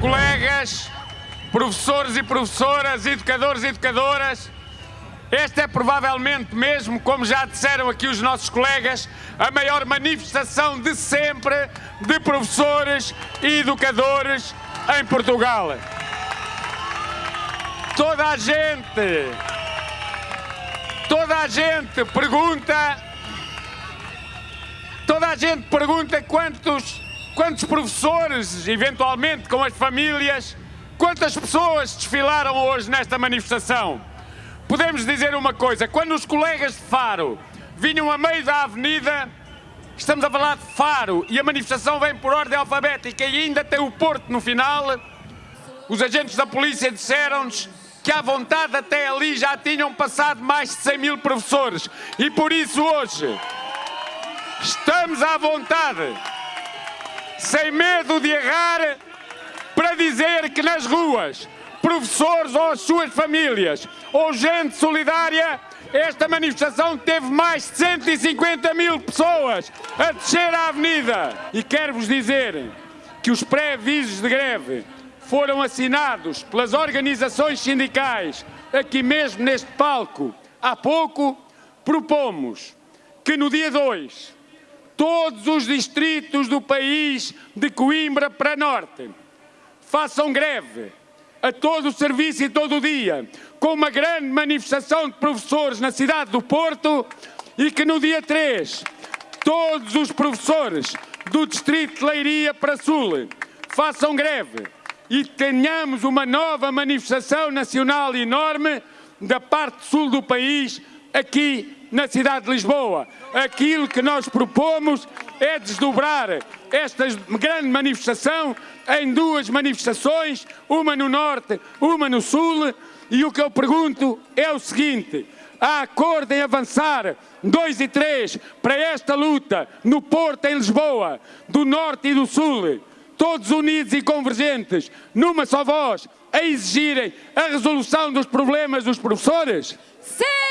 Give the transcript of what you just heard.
colegas, professores e professoras, educadores e educadoras, esta é provavelmente mesmo, como já disseram aqui os nossos colegas, a maior manifestação de sempre de professores e educadores em Portugal. Toda a gente, toda a gente pergunta, toda a gente pergunta quantos, quantos professores, eventualmente com as famílias, quantas pessoas desfilaram hoje nesta manifestação. Podemos dizer uma coisa, quando os colegas de Faro vinham a meio da avenida, estamos a falar de Faro e a manifestação vem por ordem alfabética e ainda tem o Porto no final, os agentes da polícia disseram-nos que à vontade até ali já tinham passado mais de 100 mil professores e por isso hoje estamos à vontade, sem medo de errar, para dizer que nas ruas professores ou as suas famílias, ou gente solidária, esta manifestação teve mais de 150 mil pessoas a descer a avenida. E quero-vos dizer que os pré-avisos de greve foram assinados pelas organizações sindicais, aqui mesmo neste palco. Há pouco propomos que no dia 2 todos os distritos do país, de Coimbra para Norte, façam greve a todo o serviço e todo o dia, com uma grande manifestação de professores na cidade do Porto e que no dia 3 todos os professores do Distrito de Leiria para Sul façam greve e tenhamos uma nova manifestação nacional enorme da parte sul do país, aqui na cidade de Lisboa. Aquilo que nós propomos é desdobrar esta grande manifestação em duas manifestações, uma no Norte, uma no Sul, e o que eu pergunto é o seguinte, há acordo em avançar 2 e 3 para esta luta no Porto, em Lisboa, do Norte e do Sul, todos unidos e convergentes, numa só voz, a exigirem a resolução dos problemas dos professores? Sim!